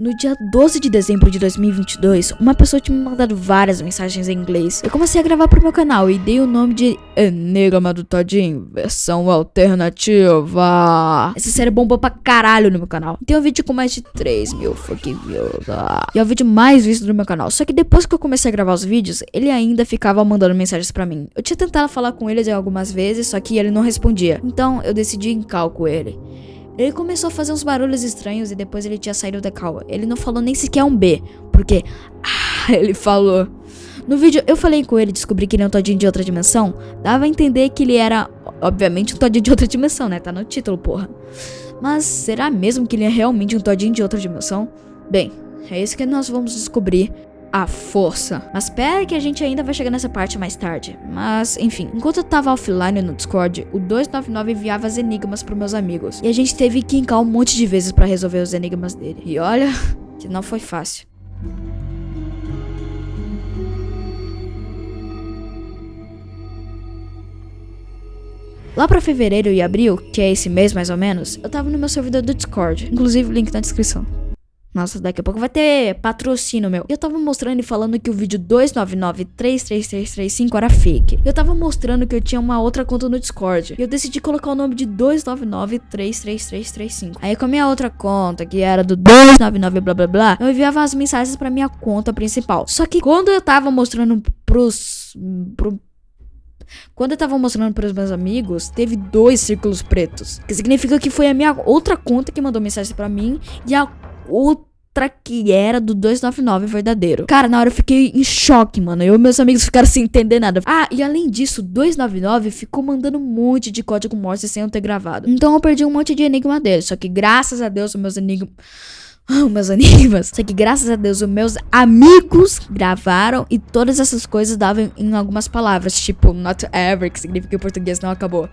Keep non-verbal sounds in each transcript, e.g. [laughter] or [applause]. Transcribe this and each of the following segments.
No dia 12 de dezembro de 2022, uma pessoa tinha me mandado várias mensagens em inglês. Eu comecei a gravar pro meu canal e dei o nome de Enigma do Todinho, versão alternativa. Essa série bombou pra caralho no meu canal. Tem um vídeo com mais de 3 mil fucking views. Ah. E é o vídeo mais visto do meu canal. Só que depois que eu comecei a gravar os vídeos, ele ainda ficava mandando mensagens pra mim. Eu tinha tentado falar com ele algumas vezes, só que ele não respondia. Então eu decidi encal com ele. Ele começou a fazer uns barulhos estranhos e depois ele tinha saído da cal. Ele não falou nem sequer um B, porque ah, ele falou. No vídeo eu falei com ele, descobri que ele é um todinho de outra dimensão. Dava a entender que ele era, obviamente, um todinho de outra dimensão, né? Tá no título, porra. Mas será mesmo que ele é realmente um todinho de outra dimensão? Bem, é isso que nós vamos descobrir a força. Mas espera que a gente ainda vai chegar nessa parte mais tarde. Mas, enfim, enquanto eu tava offline no Discord, o 299 enviava as enigmas pros meus amigos. E a gente teve que encar um monte de vezes para resolver os enigmas dele. E olha, [laughs] que não foi fácil. Lá pra fevereiro e abril, que é esse mês mais ou menos, eu tava no meu servidor do Discord, inclusive link na descrição. Nossa, daqui a pouco vai ter patrocínio, meu. Eu tava mostrando e falando que o vídeo 299-33335 era fake. Eu tava mostrando que eu tinha uma outra conta no Discord. E eu decidi colocar o nome de 299-33335. Aí com a minha outra conta, que era do 299 blá blá blá, eu enviava as mensagens pra minha conta principal. Só que quando eu tava mostrando pros... Pro, quando eu tava mostrando para os meus amigos, teve dois círculos pretos. Que significa que foi a minha outra conta que mandou mensagem para mim e a outra que era do 299 verdadeiro. Cara, na hora eu fiquei em choque, mano. Eu e meus amigos ficaram sem entender nada. Ah, e além disso, 299 ficou mandando um monte de código Morse sem eu ter gravado. Então eu perdi um monte de enigma dele. Só que graças a Deus, meus enigmas. [laughs] Oh, meus enigmas. Só que graças a Deus, os meus amigos gravaram e todas essas coisas davam em algumas palavras, tipo not ever, que significa que português não acabou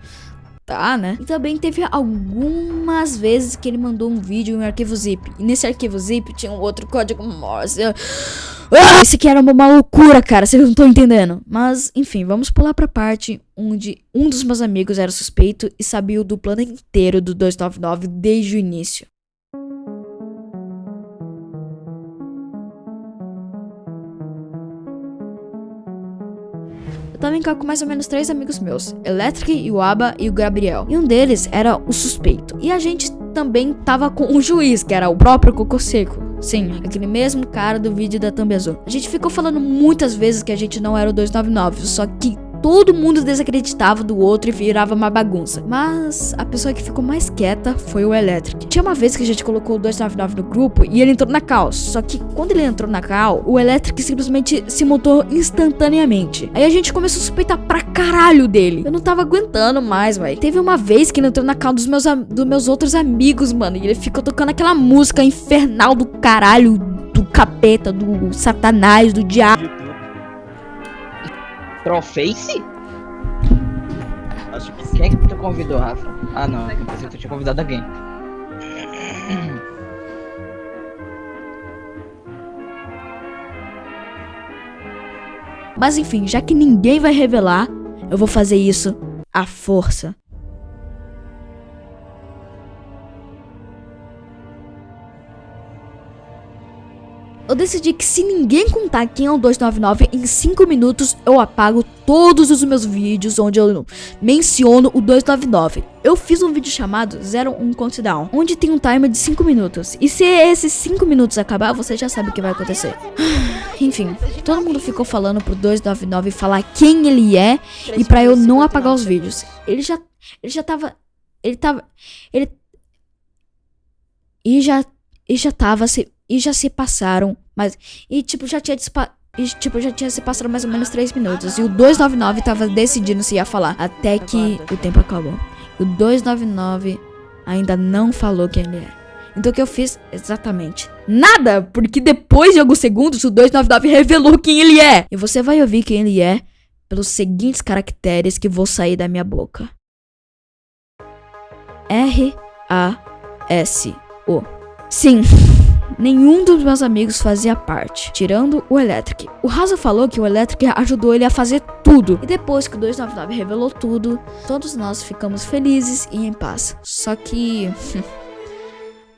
tá, né? E também teve algumas vezes que ele mandou um vídeo em um arquivo zip. E nesse arquivo zip tinha um outro código Morse. Ah, esse aqui era uma loucura, cara. Vocês não estão entendendo. Mas, enfim, vamos pular pra parte onde um dos meus amigos era suspeito e sabia do plano inteiro do 299 desde o início. Eu tava em com mais ou menos três amigos meus, Electric, o Aba e o Gabriel. E um deles era o suspeito. E a gente também tava com um juiz, que era o próprio Cocô Seco. Sim, aquele mesmo cara do vídeo da Thumb Azul. A gente ficou falando muitas vezes que a gente não era o 299, só que todo mundo desacreditava do outro e virava uma bagunça. Mas a pessoa que ficou mais quieta foi o Electric. Tinha uma vez que a gente colocou o 299 no grupo e ele entrou na cal. Só que quando ele entrou na cal, o Electric simplesmente se mutou instantaneamente. Aí a gente começou a suspeitar pra caralho dele. Eu não tava aguentando mais, velho. Teve uma vez que ele entrou na cal dos meus, dos meus outros amigos, mano. E ele ficou tocando aquela música infernal do caralho, do capeta, do satanás, do diabo. Trollface? Acho que sim. Quem é que tu convidou, Rafa? Ah, não. Eu pensei que tu tinha convidado alguém. Mas enfim, já que ninguém vai revelar, eu vou fazer isso à força. Eu decidi que se ninguém contar quem é o 299, em 5 minutos eu apago todos os meus vídeos onde eu menciono o 299. Eu fiz um vídeo chamado 01 Countdown, onde tem um timer de 5 minutos. E se esses 5 minutos acabar, você já sabe o que vai acontecer. [sighs] Enfim, todo mundo ficou falando pro 299 falar quem ele é e pra eu não apagar os vídeos. Ele já, ele já tava, ele tava, ele... E já, e já tava se e já se passaram, mas. E tipo, já tinha e, tipo, já tinha se passado mais ou menos 3 minutos. E o 299 tava decidindo se ia falar. Até que o tempo acabou. E o 299 ainda não falou quem ele é. Então o que eu fiz? Exatamente. Nada! Porque depois de alguns segundos o 299 revelou quem ele é. E você vai ouvir quem ele é pelos seguintes caracteres que vou sair da minha boca. R-A-S-O. Sim. Nenhum dos meus amigos fazia parte, tirando o Electric. O Raza falou que o Electric ajudou ele a fazer tudo. E depois que o 299 revelou tudo, todos nós ficamos felizes e em paz. Só que... [laughs]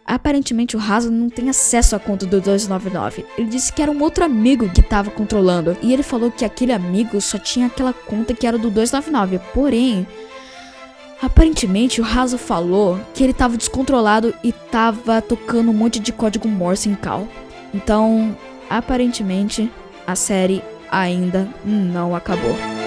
aparentemente o Raso não tem acesso à conta do 299. Ele disse que era um outro amigo que estava controlando. E ele falou que aquele amigo só tinha aquela conta que era do 299. Porém, aparentemente o Raso falou que ele estava descontrolado e estava tocando um monte de código Morse em Cal. Então, aparentemente, a série ainda não acabou.